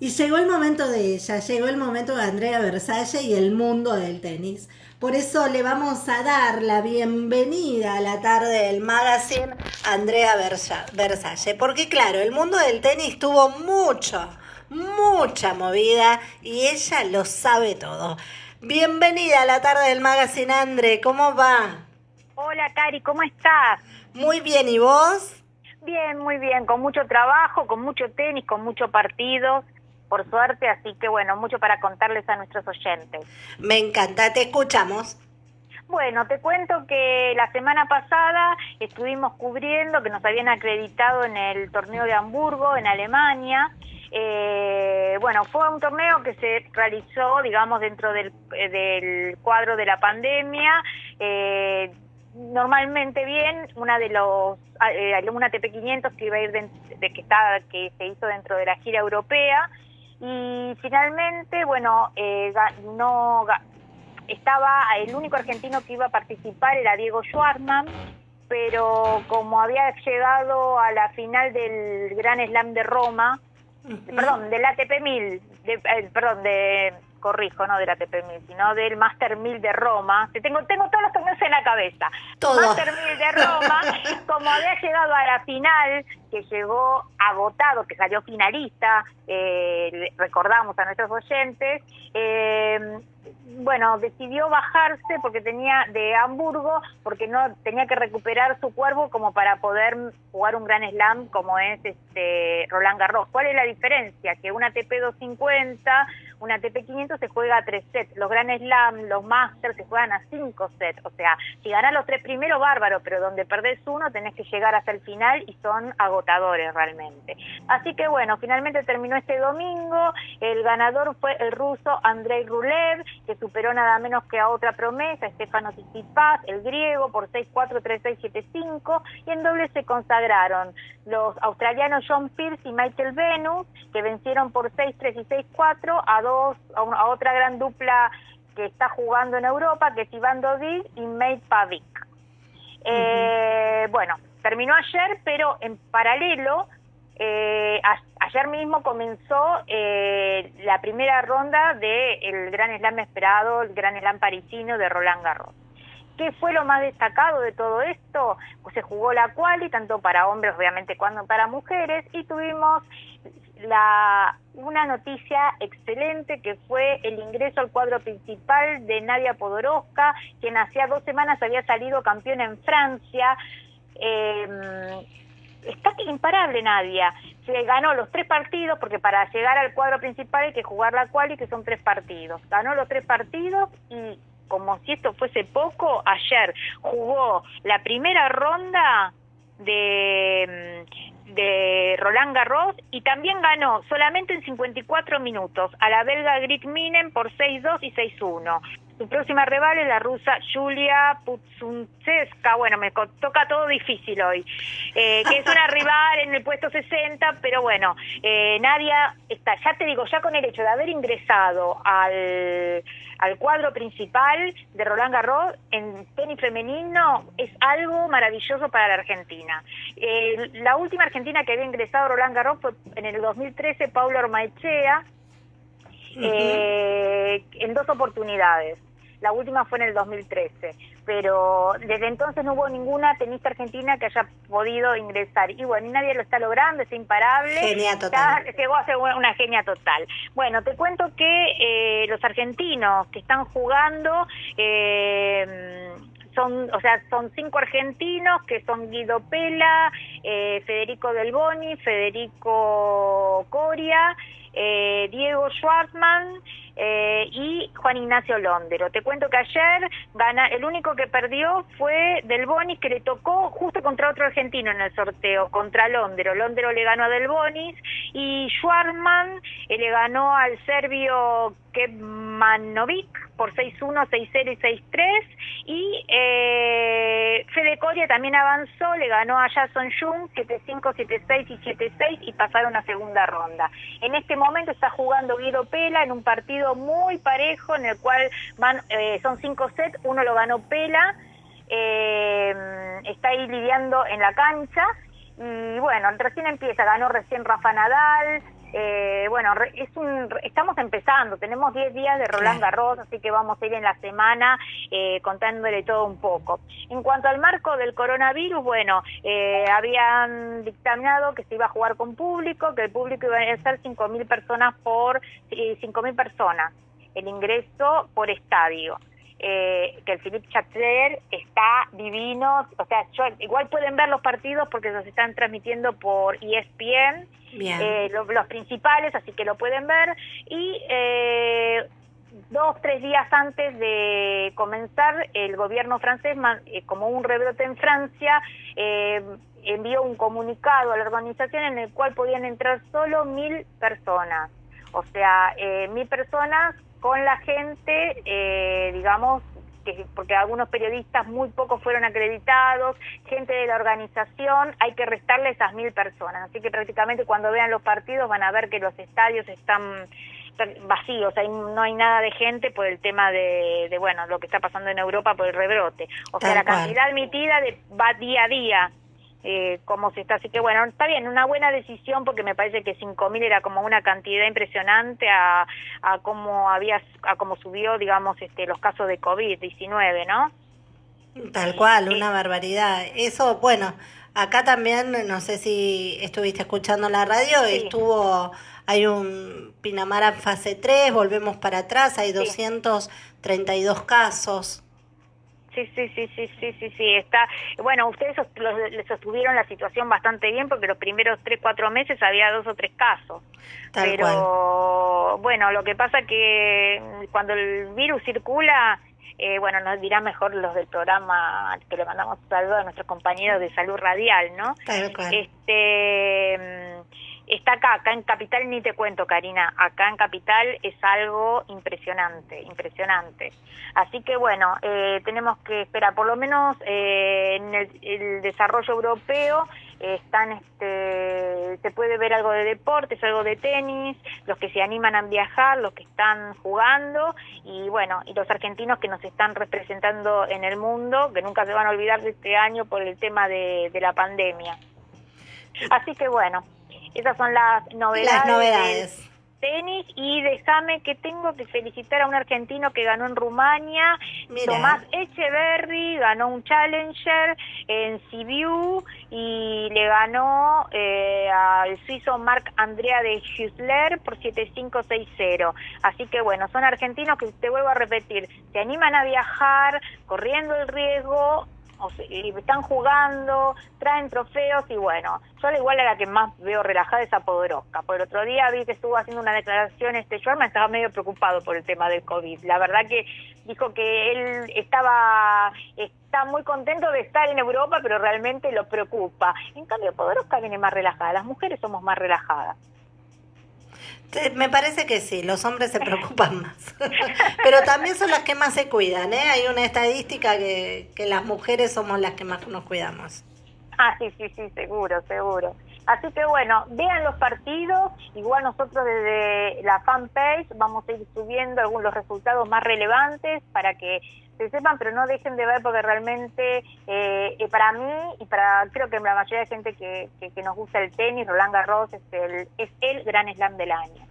Y llegó el momento de ella, llegó el momento de Andrea Versalle y el mundo del tenis. Por eso le vamos a dar la bienvenida a la tarde del magazine a Andrea Versalle. Porque claro, el mundo del tenis tuvo mucho, mucha movida y ella lo sabe todo. Bienvenida a la tarde del magazine, Andre, ¿cómo va? Hola, Cari, ¿cómo estás? Muy bien, ¿y vos? Bien, muy bien, con mucho trabajo, con mucho tenis, con mucho partido por suerte, así que bueno, mucho para contarles a nuestros oyentes. Me encanta, te escuchamos. Bueno, te cuento que la semana pasada estuvimos cubriendo que nos habían acreditado en el torneo de Hamburgo, en Alemania. Eh, bueno, fue un torneo que se realizó, digamos, dentro del, eh, del cuadro de la pandemia. Eh, normalmente bien, una de los eh, una TP500 que iba a ir de, de, que estaba que se hizo dentro de la gira europea y finalmente, bueno, eh, no estaba el único argentino que iba a participar era Diego Schwartzman, pero como había llegado a la final del Gran Slam de Roma, perdón, del ATP 1000, de, eh, perdón, de corrijo, no del ATP 1000, sino del Master 1000 de Roma. Tengo, tengo todos los torneos en la cabeza. Todo. Master 1000 de Roma, como había llegado a la final, que llegó agotado, que salió finalista, eh, recordamos a nuestros oyentes, eh, bueno, decidió bajarse porque tenía de Hamburgo, porque no tenía que recuperar su cuerpo como para poder jugar un gran slam como es este Roland Garros. ¿Cuál es la diferencia? Que una TP 250, una TP 500 se juega a tres sets, los gran slam, los masters se juegan a cinco sets, o sea, si ganas los tres primeros, bárbaro, pero donde perdés uno tenés que llegar hasta el final y son agotadores realmente. Así que bueno, finalmente terminó este domingo, el ganador fue el ruso Andrei Rulev, que superó nada menos que a otra promesa, Estefano Tsitsipas, el griego, por 6-4, 3-6, 7-5, y en doble se consagraron los australianos John Pierce y Michael Venus, que vencieron por 6-3 y 6-4 a, dos, a, una, a, otra gran dupla que está jugando en Europa, que es Iván Dodid y Mate Pavic. Uh -huh. eh, bueno, terminó ayer, pero en paralelo eh, ayer mismo comenzó eh, la primera ronda del Gran Slam esperado, el Gran Slam parisino de Roland Garros. ¿Qué fue lo más destacado de todo esto? Pues se jugó la quali, tanto para hombres, obviamente, cuando para mujeres, y tuvimos la, una noticia excelente que fue el ingreso al cuadro principal de Nadia Podoroska, quien hacía dos semanas había salido campeón en Francia. Eh, está imparable Nadia. Se ganó los tres partidos, porque para llegar al cuadro principal hay que jugar la quali, que son tres partidos. Ganó los tres partidos y, como si esto fuese poco, ayer jugó la primera ronda de, de Roland Garros y también ganó solamente en 54 minutos a la belga Grit Minen por 6-2 y 6-1. Su próxima rival es la rusa Julia Putsuntseska, bueno, me toca todo difícil hoy, eh, que es una rival en el puesto 60, pero bueno, eh, Nadia está, ya te digo, ya con el hecho de haber ingresado al, al cuadro principal de Roland Garros en tenis femenino es algo maravilloso para la Argentina. Eh, la última argentina que había ingresado a Roland Garros fue en el 2013 Paula Ormaechea, Uh -huh. eh, en dos oportunidades. La última fue en el 2013, pero desde entonces no hubo ninguna tenista argentina que haya podido ingresar. Y bueno, nadie lo está logrando, es imparable. Genia total. Ya llegó a ser una genia total. Bueno, te cuento que eh, los argentinos que están jugando... Eh, son, o sea, son cinco argentinos que son Guido Pela, eh, Federico Del Boni, Federico Coria, eh, Diego Schwartzman eh, y Juan Ignacio Londero. Te cuento que ayer gana, el único que perdió fue Del Bonis, que le tocó justo contra otro argentino en el sorteo, contra Londero. Londero le ganó a Del Bonis y Schwartzman eh, le ganó al serbio Kemanovic por 6-1, 6-0 y 6-3 y eh, Fede Coria también avanzó, le ganó a Jason Jung 7-5, 7-6 y 7-6 y pasaron a segunda ronda. En este momento está jugando Guido Pela en un partido muy parejo en el cual van eh, son cinco sets, uno lo ganó Pela, eh, está ahí lidiando en la cancha y bueno, recién empieza, ganó recién Rafa Nadal, Eh, bueno, es un, estamos empezando, tenemos 10 días de Roland Garros, así que vamos a ir en la semana eh, contándole todo un poco. En cuanto al marco del coronavirus, bueno, eh, habían dictaminado que se iba a jugar con público, que el público iba a ser 5.000 personas por 5.000 personas, el ingreso por estadio. Eh, que el Philippe Chateau está divino, o sea, igual pueden ver los partidos porque los están transmitiendo por ESPN, eh, los, principales, así que lo pueden ver, y eh, dos, tres días antes de comenzar, el gobierno francés, como un rebrote en Francia, envió un comunicado a la organización en el cual podían entrar solo mil personas, o sea, mil personas con la gente, eh, digamos, que, porque algunos periodistas muy pocos fueron acreditados, gente de la organización, hay que restarle esas mil personas. Así que prácticamente cuando vean los partidos van a ver que los estadios están vacíos, hay, no hay nada de gente por el tema de, de, bueno, lo que está pasando en Europa por el rebrote. O sea, la cantidad admitida de, va día a día eh, cómo se está. Así que bueno, está bien, una buena decisión porque me parece que 5.000 era como una cantidad impresionante a, a cómo había, a cómo subió, digamos, este, los casos de COVID-19, ¿no? Tal cual, una barbaridad. Eso, bueno, acá también, no sé si estuviste escuchando la radio, estuvo, hay un Pinamara fase 3, volvemos para atrás, hay 232 casos. Sí, sí, sí, sí, sí, sí, sí, está. Bueno, ustedes les sostuvieron la situación bastante bien porque los primeros tres, cuatro meses había dos o tres casos. Pero bueno, lo que pasa que cuando el virus circula, eh, bueno, nos dirán mejor los del programa que le mandamos un saludo a nuestros compañeros de salud radial, ¿no? Este está acá, acá en Capital ni te cuento, Karina, acá en Capital es algo impresionante, impresionante. Así que bueno, eh, tenemos que esperar, por lo menos eh, en el, desarrollo europeo están, este, se puede ver algo de deportes, algo de tenis, los que se animan a viajar, los que están jugando y bueno, y los argentinos que nos están representando en el mundo, que nunca se van a olvidar de este año por el tema de la pandemia. Así que bueno, esas son las novedades. Las novedades. Tenis y déjame que tengo que felicitar a un argentino que ganó en Rumania, Tomás Echeverry, ganó un Challenger en Sibiu y le ganó eh, al suizo Marc Andrea de Hüsler por 7-5-6-0. Así que bueno, son argentinos que te vuelvo a repetir, se animan a viajar corriendo el riesgo y están jugando, traen trofeos y bueno, yo al igual a la que más veo relajada es a Podoroska. Por el otro día vi que estuvo haciendo una declaración, este me estaba medio preocupado por el tema del COVID. La verdad que dijo que él estaba está muy contento de estar en Europa, pero realmente lo preocupa. En cambio, Podoroska viene más relajada, las mujeres somos más relajadas. Me parece que sí, los hombres se preocupan más. Pero también son las que más se cuidan, ¿eh? Hay una estadística que, que las mujeres somos las que más nos cuidamos. Ah, sí, sí, sí, seguro, seguro. Así que bueno, vean los partidos, igual nosotros desde la fanpage vamos a ir subiendo algunos resultados más relevantes para que se sepan, pero no dejen de ver porque realmente eh, eh, para mí y para creo que la mayoría de gente que, que, nos gusta el tenis, Roland Garros es el, es el gran slam del año.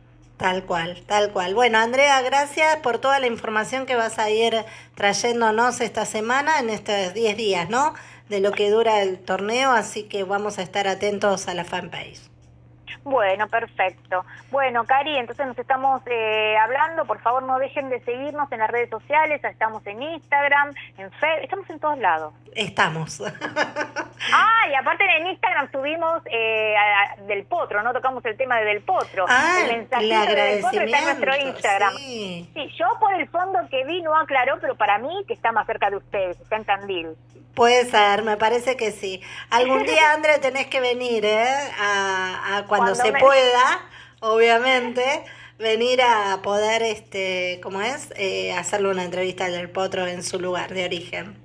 Tal cual, tal cual. Bueno, Andrea, gracias por toda la información que vas a ir trayéndonos esta semana, en estos 10 días, ¿no? De lo que dura el torneo, así que vamos a estar atentos a la fanpage. Bueno, perfecto. Bueno, Cari, entonces nos estamos eh, hablando. Por favor, no dejen de seguirnos en las redes sociales. Estamos en Instagram, en Facebook, estamos en todos lados. Estamos. ah, y aparte en Instagram subimos eh, del potro, ¿no? Tocamos el tema de del potro. Ah, el mensajito del potro está en nuestro Instagram. Sí. sí, yo por el fondo que vi no aclaró, pero para mí que está más cerca de ustedes, está en Tandil. Puede ser, me parece que sí. Algún día, André, tenés que venir, ¿eh? A, cuando, se pueda, obviamente, venir a poder, este, ¿cómo es? Eh, hacerle una entrevista al del Potro en su lugar de origen.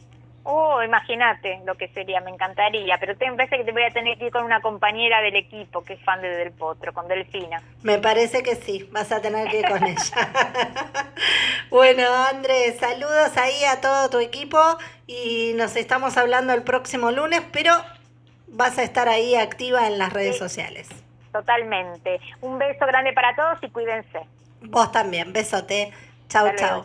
Oh, imagínate lo que sería, me encantaría, pero te parece que te voy a tener que ir con una compañera del equipo que es fan de Del Potro, con Delfina. Me parece que sí, vas a tener que ir con ella. bueno, Andrés, saludos ahí a todo tu equipo y nos estamos hablando el próximo lunes, pero vas a estar ahí activa en las redes sociales. Totalmente. Un beso grande para todos y cuídense. Vos también, besote. Chau, chau.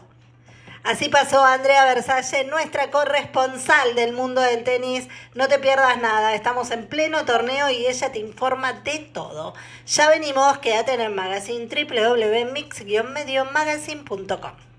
Así pasó Andrea Versalle, nuestra corresponsal del mundo del tenis. No te pierdas nada, estamos en pleno torneo y ella te informa de todo. Ya venimos, quédate en el magazine www.mix-mediomagazine.com.